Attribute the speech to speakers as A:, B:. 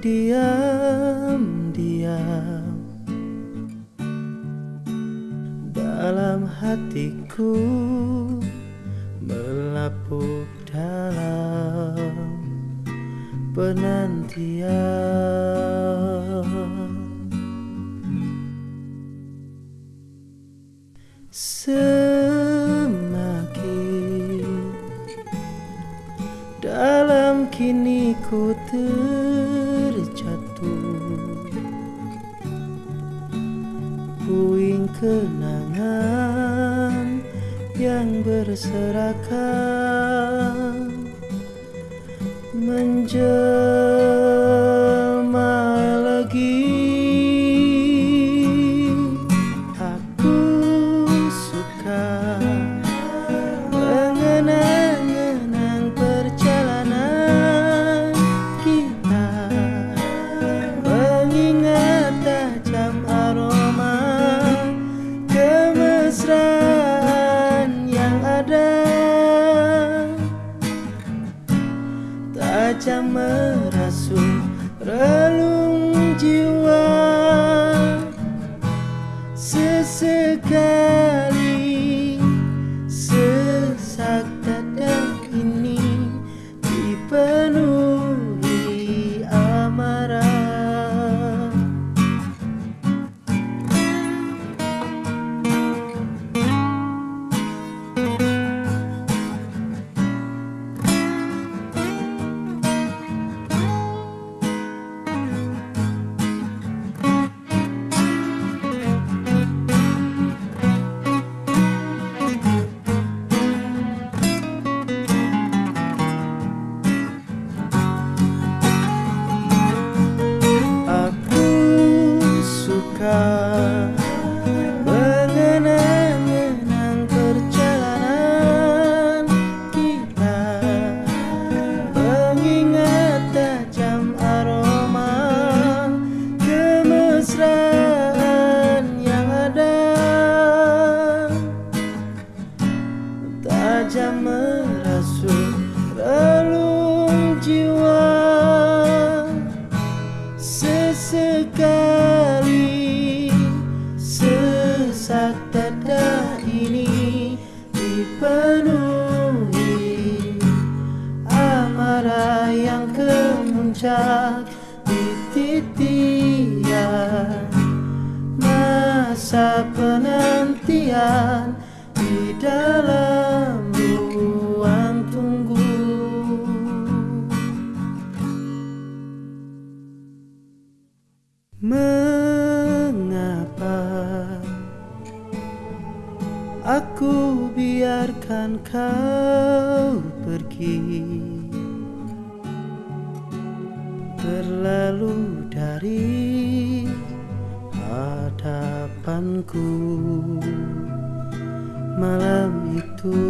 A: diam-diam. Dalam hatiku melapuk dalam penantian dalam kini ku terjatuh. Puing kenangan yang berserakan Menjelma Tajam merasuk relung jiwa suka mengenang-enang perjalanan kita. Mengingat tajam aroma kemesraan yang ada. Tajam merasuk relung jiwa sesak dada ini dipenuhi amarah yang kemuncak di titian masa penantian di dalam ruang tunggu. Mengapa aku biarkan kau pergi. Berlalu dari hadapanku. Malam itu